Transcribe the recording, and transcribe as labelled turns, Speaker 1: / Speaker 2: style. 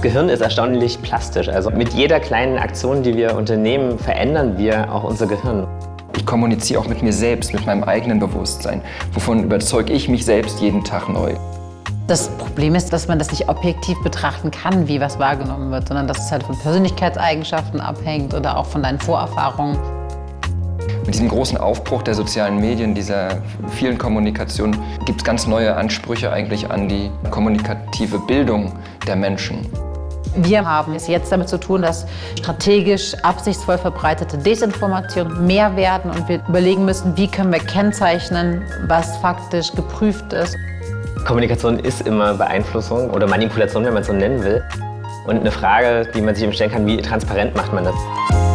Speaker 1: Das Gehirn ist erstaunlich plastisch. Also mit jeder kleinen Aktion, die wir unternehmen, verändern wir auch unser Gehirn.
Speaker 2: Ich kommuniziere auch mit mir selbst, mit meinem eigenen Bewusstsein. Wovon überzeuge ich mich selbst jeden Tag neu.
Speaker 3: Das Problem ist, dass man das nicht objektiv betrachten kann, wie was wahrgenommen wird, sondern dass es halt von Persönlichkeitseigenschaften abhängt oder auch von deinen Vorerfahrungen.
Speaker 2: Mit diesem großen Aufbruch der sozialen Medien, dieser vielen Kommunikation, gibt es ganz neue Ansprüche eigentlich an die kommunikative Bildung der Menschen.
Speaker 3: Wir haben es jetzt damit zu tun, dass strategisch absichtsvoll verbreitete Desinformationen mehr werden und wir überlegen müssen, wie können wir kennzeichnen, was faktisch geprüft ist.
Speaker 1: Kommunikation ist immer Beeinflussung oder Manipulation, wenn man es so nennen will. Und eine Frage, die man sich eben stellen kann, wie transparent macht man das?